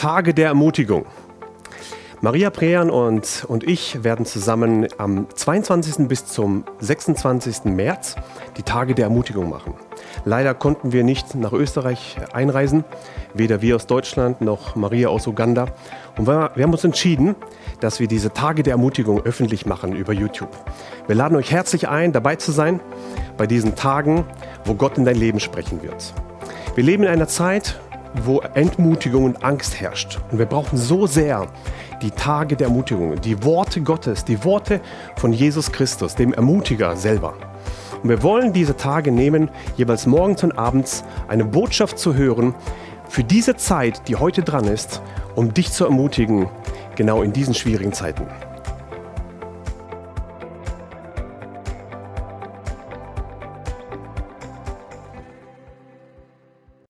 Tage der Ermutigung. Maria Prean und, und ich werden zusammen am 22. bis zum 26. März die Tage der Ermutigung machen. Leider konnten wir nicht nach Österreich einreisen, weder wir aus Deutschland noch Maria aus Uganda. Und wir haben uns entschieden, dass wir diese Tage der Ermutigung öffentlich machen über YouTube. Wir laden euch herzlich ein, dabei zu sein bei diesen Tagen, wo Gott in dein Leben sprechen wird. Wir leben in einer Zeit, wo Entmutigung und Angst herrscht. Und wir brauchen so sehr die Tage der Ermutigung, die Worte Gottes, die Worte von Jesus Christus, dem Ermutiger selber. Und wir wollen diese Tage nehmen, jeweils morgens und abends eine Botschaft zu hören für diese Zeit, die heute dran ist, um dich zu ermutigen, genau in diesen schwierigen Zeiten.